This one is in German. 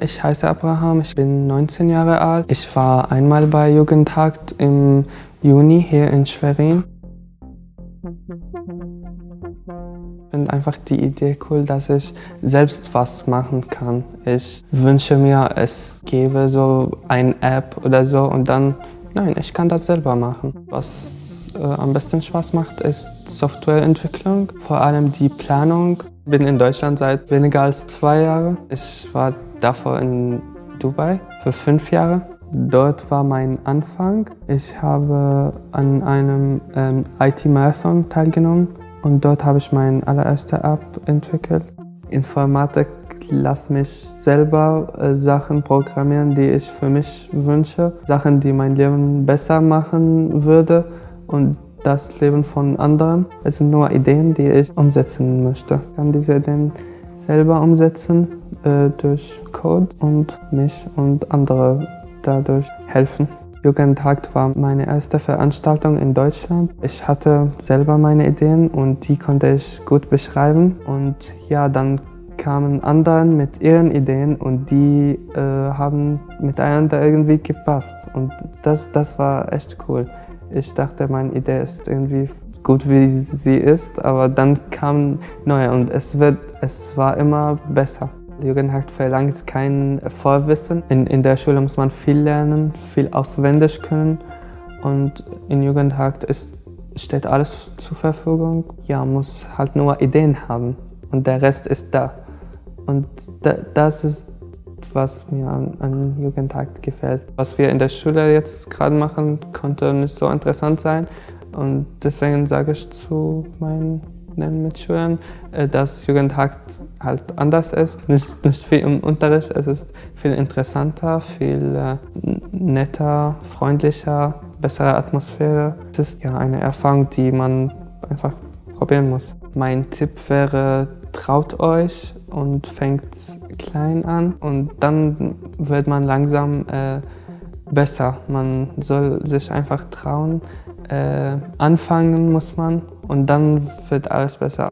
Ich heiße Abraham, ich bin 19 Jahre alt. Ich war einmal bei Jugendtag im Juni hier in Schwerin. Ich finde einfach die Idee cool, dass ich selbst was machen kann. Ich wünsche mir, es gäbe so eine App oder so und dann, nein, ich kann das selber machen. Was äh, am besten Spaß macht, ist Softwareentwicklung, vor allem die Planung. Bin in Deutschland seit weniger als zwei Jahren. Ich war davor in Dubai für fünf Jahre. Dort war mein Anfang. Ich habe an einem ähm, IT-Marathon teilgenommen und dort habe ich meine allererste App entwickelt. Informatik lässt mich selber äh, Sachen programmieren, die ich für mich wünsche. Sachen, die mein Leben besser machen würde und das Leben von anderen. Es sind nur Ideen, die ich umsetzen möchte. Ich kann diese Ideen selber umsetzen äh, durch Code und mich und andere dadurch helfen. Jugendtag war meine erste Veranstaltung in Deutschland. Ich hatte selber meine Ideen und die konnte ich gut beschreiben. Und ja, dann kamen andere mit ihren Ideen und die äh, haben miteinander irgendwie gepasst. Und das, das war echt cool. Ich dachte, meine Idee ist irgendwie gut, wie sie ist, aber dann kam neue und es, wird, es war immer besser. Jugendhack verlangt kein Vorwissen. In, in der Schule muss man viel lernen, viel auswendig können und in Jugendhack ist, steht alles zur Verfügung. Ja, muss halt nur Ideen haben und der Rest ist da. Und da, das ist, was mir an, an Jugendtag gefällt. Was wir in der Schule jetzt gerade machen, konnte nicht so interessant sein. Und deswegen sage ich zu meinen Mitschülern, äh, dass Jugendtag halt anders ist. Nicht, nicht viel im Unterricht, es ist viel interessanter, viel äh, netter, freundlicher, bessere Atmosphäre. Es ist ja eine Erfahrung, die man einfach probieren muss. Mein Tipp wäre, traut euch und fängt klein an und dann wird man langsam äh, besser. Man soll sich einfach trauen. Äh, anfangen muss man und dann wird alles besser.